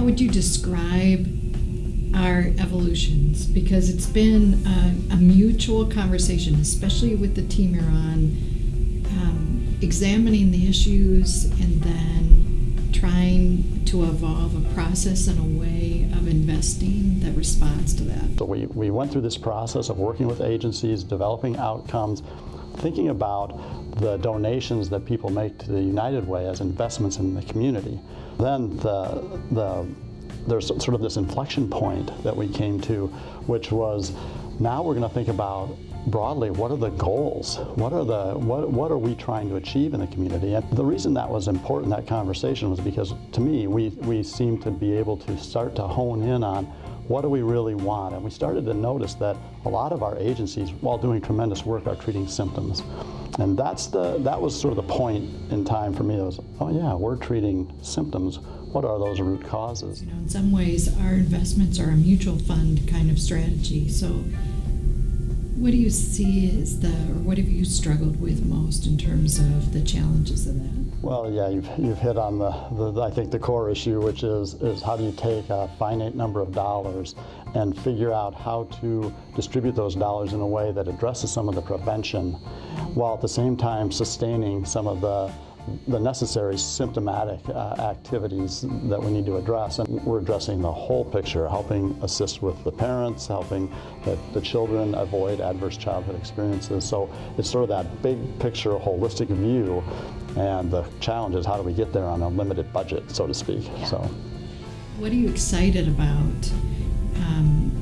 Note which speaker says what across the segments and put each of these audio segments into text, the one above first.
Speaker 1: how would you describe our evolutions? Because it's been a, a mutual conversation, especially with the team you're on, um, examining the issues and then trying to evolve a process and a way of investing that responds to that.
Speaker 2: So we, we went through this process of working with agencies, developing outcomes, thinking about the donations that people make to the United Way as investments in the community. Then the, the, there's sort of this inflection point that we came to, which was now we're going to think about broadly what are the goals what are the what, what are we trying to achieve in the community and the reason that was important that conversation was because to me we we seem to be able to start to hone in on what do we really want? And we started to notice that a lot of our agencies, while doing tremendous work, are treating symptoms. And that's the, that was sort of the point in time for me. Was, oh yeah, we're treating symptoms. What are those root causes?
Speaker 1: You know, in some ways, our investments are a mutual fund kind of strategy. So what do you see as the, or what have you struggled with most in terms of the challenges of that?
Speaker 2: Well, yeah, you've, you've hit on the, the, I think, the core issue, which is, is how do you take a finite number of dollars and figure out how to distribute those dollars in a way that addresses some of the prevention mm-hmm. while at the same time sustaining some of the the necessary symptomatic uh, activities that we need to address. And we're addressing the whole picture, helping assist with the parents, helping the, the, children avoid adverse childhood experiences. So it's sort of that big picture, holistic view. And the challenge is how do we get there on a limited budget, so to speak.
Speaker 1: Yeah.
Speaker 2: So,
Speaker 1: What are you excited about um,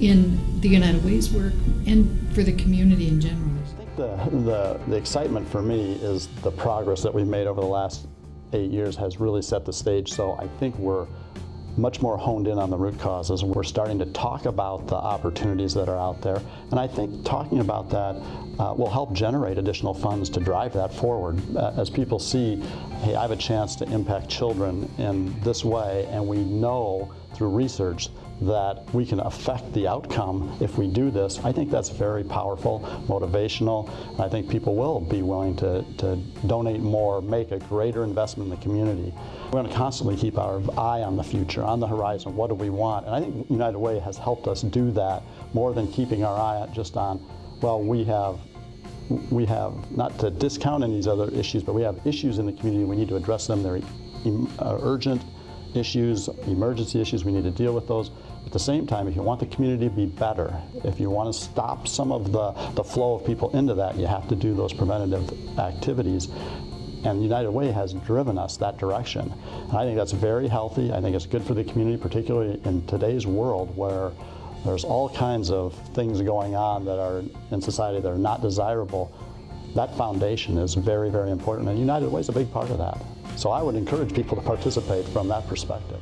Speaker 1: in the United Way's work and for the community in general?
Speaker 2: The, the, the excitement for me is the progress that we've made over the last eight years has really set the stage. So I think we're much more honed in on the root causes. We're starting to talk about the opportunities that are out there. And I think talking about that uh, will help generate additional funds to drive that forward. Uh, as people see, hey, I have a chance to impact children in this way, and we know through research that we can affect the outcome if we do this, I think that's very powerful, motivational, I think people will be willing to, to donate more, make a greater investment in the community. We're going to constantly keep our eye on the future, on the horizon, what do we want? And I think United Way has helped us do that more than keeping our eye just on, well, we have we have, not to discount any of these other issues, but we have issues in the community, we need to address them, they're uh, urgent, issues, emergency issues, we need to deal with those. At the same time, if you want the community to be better, if you want to stop some of the, the flow of people into that, you have to do those preventative activities. And United Way has driven us that direction. And I think that's very healthy. I think it's good for the community, particularly in today's world where there's all kinds of things going on that are in society that are not desirable. That foundation is very, very important, and United Way is a big part of that. So I would encourage people to participate from that perspective.